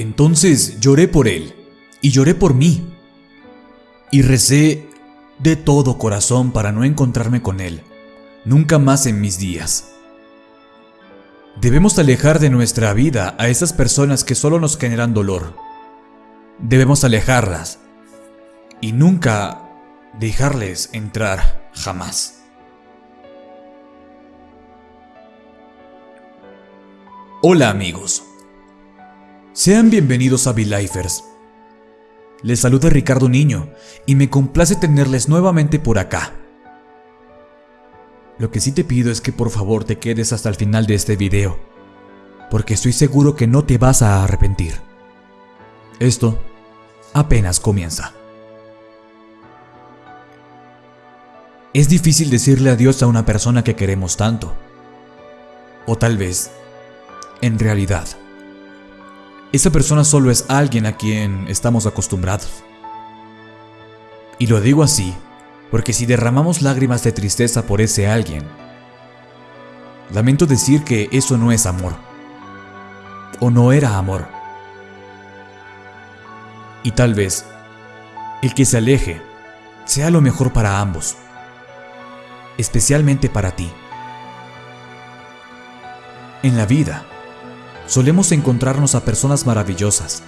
Entonces lloré por él y lloré por mí. Y recé de todo corazón para no encontrarme con él, nunca más en mis días. Debemos alejar de nuestra vida a esas personas que solo nos generan dolor. Debemos alejarlas y nunca dejarles entrar jamás. Hola amigos, sean bienvenidos a V-Lifers. Les saluda Ricardo Niño y me complace tenerles nuevamente por acá. Lo que sí te pido es que por favor te quedes hasta el final de este video, porque estoy seguro que no te vas a arrepentir. Esto apenas comienza. Es difícil decirle adiós a una persona que queremos tanto. O tal vez, en realidad, esa persona solo es alguien a quien estamos acostumbrados. Y lo digo así porque si derramamos lágrimas de tristeza por ese alguien, lamento decir que eso no es amor. O no era amor. Y tal vez el que se aleje sea lo mejor para ambos, especialmente para ti. En la vida, solemos encontrarnos a personas maravillosas,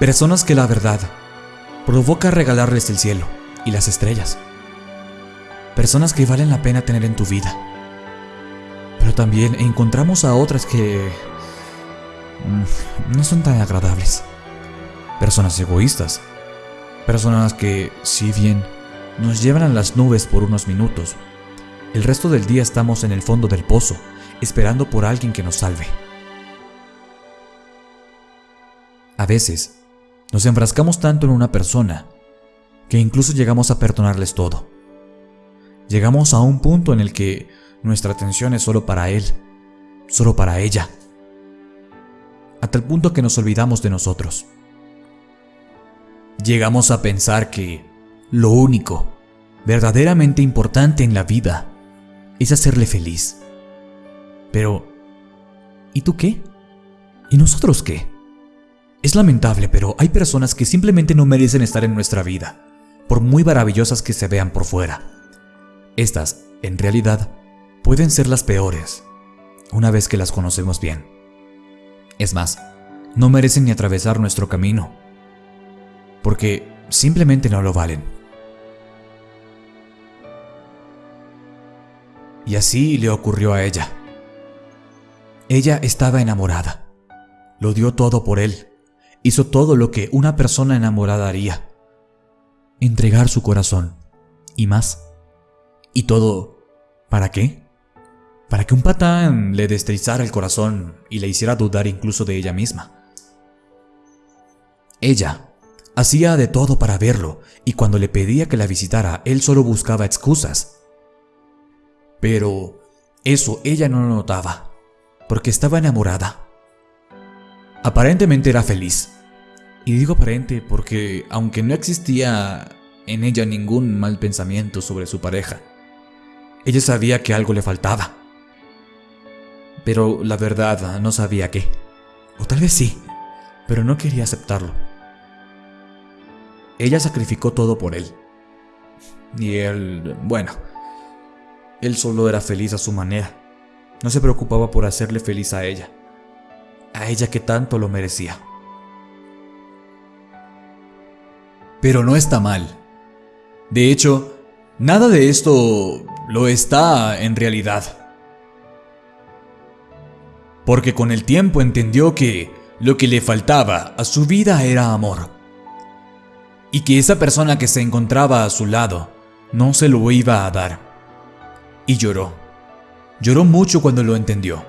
personas que la verdad provoca regalarles el cielo y las estrellas. Personas que valen la pena tener en tu vida. Pero también encontramos a otras que mm, no son tan agradables. Personas egoístas. Personas que, si bien nos llevan a las nubes por unos minutos, el resto del día estamos en el fondo del pozo, esperando por alguien que nos salve. A veces, nos enfrascamos tanto en una persona que incluso llegamos a perdonarles todo. Llegamos a un punto en el que nuestra atención es solo para él, solo para ella, hasta el punto que nos olvidamos de nosotros. Llegamos a pensar que lo único verdaderamente importante en la vida es hacerle feliz. Pero, ¿y tú qué? ¿Y nosotros qué? Es lamentable, pero hay personas que simplemente no merecen estar en nuestra vida por muy maravillosas que se vean por fuera. Estas, en realidad, pueden ser las peores, una vez que las conocemos bien. Es más, no merecen ni atravesar nuestro camino, porque simplemente no lo valen. Y así le ocurrió a ella. Ella estaba enamorada. Lo dio todo por él. Hizo todo lo que una persona enamorada haría entregar su corazón y más. ¿Y todo para qué? Para que un patán le destrozara el corazón y le hiciera dudar incluso de ella misma. Ella hacía de todo para verlo y cuando le pedía que la visitara, él solo buscaba excusas. Pero eso ella no lo notaba, porque estaba enamorada. Aparentemente era feliz, y digo aparente porque, aunque no existía en ella ningún mal pensamiento sobre su pareja, ella sabía que algo le faltaba. Pero la verdad no sabía qué. O tal vez sí, pero no quería aceptarlo. Ella sacrificó todo por él. Y él, bueno, él solo era feliz a su manera. No se preocupaba por hacerle feliz a ella. A ella que tanto lo merecía. Pero no está mal. De hecho, nada de esto lo está en realidad. Porque con el tiempo entendió que lo que le faltaba a su vida era amor. Y que esa persona que se encontraba a su lado no se lo iba a dar. Y lloró. Lloró mucho cuando lo entendió.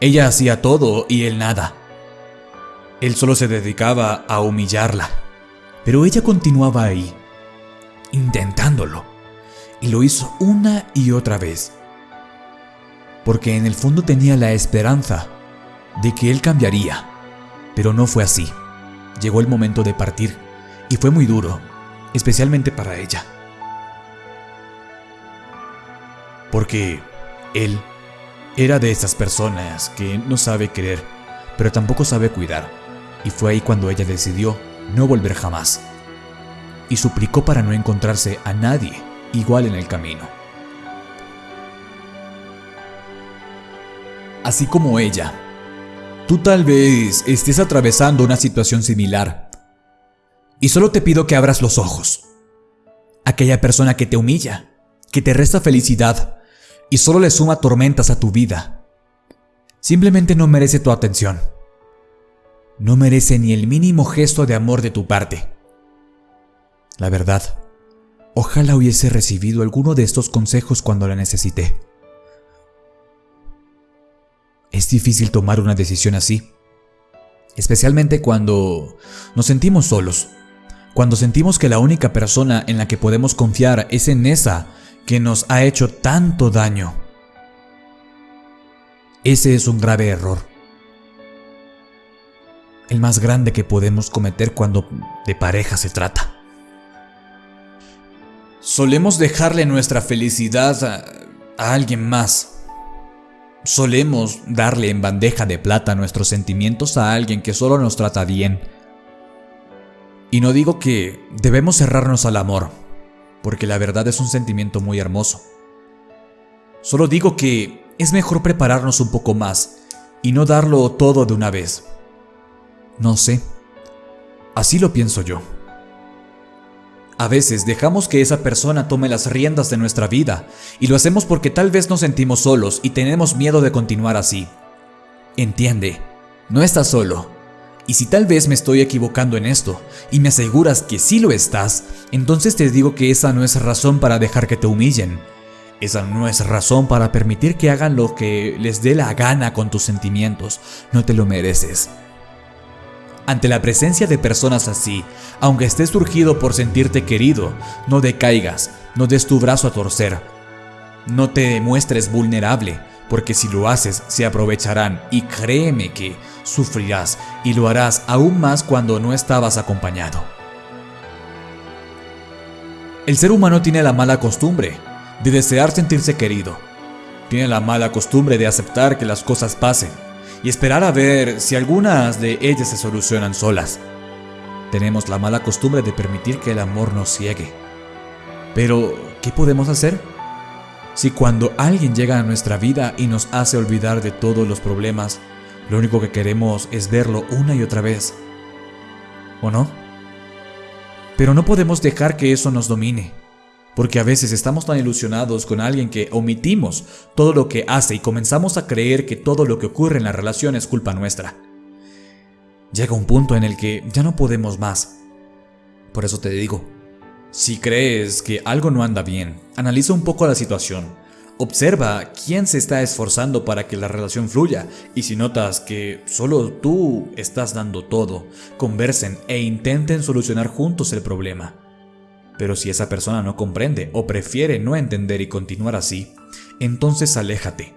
Ella hacía todo y él nada. Él solo se dedicaba a humillarla. Pero ella continuaba ahí, intentándolo. Y lo hizo una y otra vez. Porque en el fondo tenía la esperanza de que él cambiaría. Pero no fue así. Llegó el momento de partir y fue muy duro, especialmente para ella. Porque él era de esas personas que no sabe querer, pero tampoco sabe cuidar, y fue ahí cuando ella decidió no volver jamás, y suplicó para no encontrarse a nadie igual en el camino. Así como ella, tú tal vez estés atravesando una situación similar, y solo te pido que abras los ojos. Aquella persona que te humilla, que te resta felicidad y solo le suma tormentas a tu vida, simplemente no merece tu atención. No merece ni el mínimo gesto de amor de tu parte. La verdad, ojalá hubiese recibido alguno de estos consejos cuando la necesité. Es difícil tomar una decisión así, especialmente cuando nos sentimos solos cuando sentimos que la única persona en la que podemos confiar es en esa que nos ha hecho tanto daño. Ese es un grave error. El más grande que podemos cometer cuando de pareja se trata. Solemos dejarle nuestra felicidad a, alguien más. Solemos darle en bandeja de plata nuestros sentimientos a alguien que solo nos trata bien y no digo que debemos cerrarnos al amor, porque la verdad es un sentimiento muy hermoso. Solo digo que es mejor prepararnos un poco más y no darlo todo de una vez. No sé. Así lo pienso yo. A veces dejamos que esa persona tome las riendas de nuestra vida y lo hacemos porque tal vez nos sentimos solos y tenemos miedo de continuar así. Entiende, no estás solo y si tal vez me estoy equivocando en esto y me aseguras que sí lo estás, entonces te digo que esa no es razón para dejar que te humillen. Esa no es razón para permitir que hagan lo que les dé la gana con tus sentimientos. No te lo mereces. Ante la presencia de personas así, aunque estés surgido por sentirte querido, no decaigas, no des tu brazo a torcer. No te demuestres vulnerable, porque si lo haces se aprovecharán y créeme que sufrirás y lo harás aún más cuando no estabas acompañado. El ser humano tiene la mala costumbre de desear sentirse querido. Tiene la mala costumbre de aceptar que las cosas pasen y esperar a ver si algunas de ellas se solucionan solas. Tenemos la mala costumbre de permitir que el amor nos ciegue. Pero, ¿qué podemos hacer? Si cuando alguien llega a nuestra vida y nos hace olvidar de todos los problemas, lo único que queremos es verlo una y otra vez. ¿O no? Pero no podemos dejar que eso nos domine, porque a veces estamos tan ilusionados con alguien que omitimos todo lo que hace y comenzamos a creer que todo lo que ocurre en la relación es culpa nuestra. Llega un punto en el que ya no podemos más. Por eso te digo, si crees que algo no anda bien, analiza un poco la situación. Observa quién se está esforzando para que la relación fluya y si notas que solo tú estás dando todo, conversen e intenten solucionar juntos el problema. Pero si esa persona no comprende o prefiere no entender y continuar así, entonces aléjate.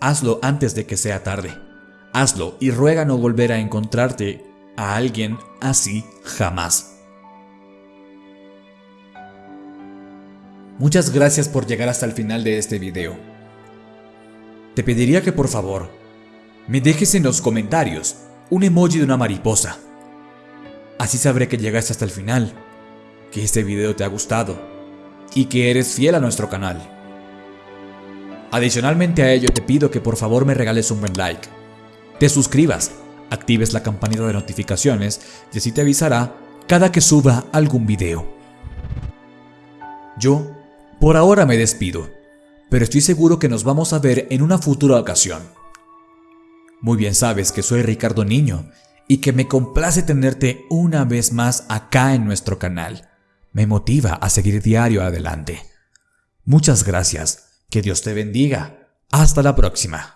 Hazlo antes de que sea tarde. Hazlo y ruega no volver a encontrarte a alguien así jamás. Muchas gracias por llegar hasta el final de este video. Te pediría que por favor, me dejes en los comentarios un emoji de una mariposa. Así sabré que llegaste hasta el final, que este video te ha gustado y que eres fiel a nuestro canal. Adicionalmente a ello te pido que por favor me regales un buen like, te suscribas, actives la campanita de notificaciones y así te avisará cada que suba algún video. Yo por ahora me despido, pero estoy seguro que nos vamos a ver en una futura ocasión. Muy bien sabes que soy Ricardo Niño y que me complace tenerte una vez más acá en nuestro canal. Me motiva a seguir diario adelante. Muchas gracias, que Dios te bendiga. Hasta la próxima.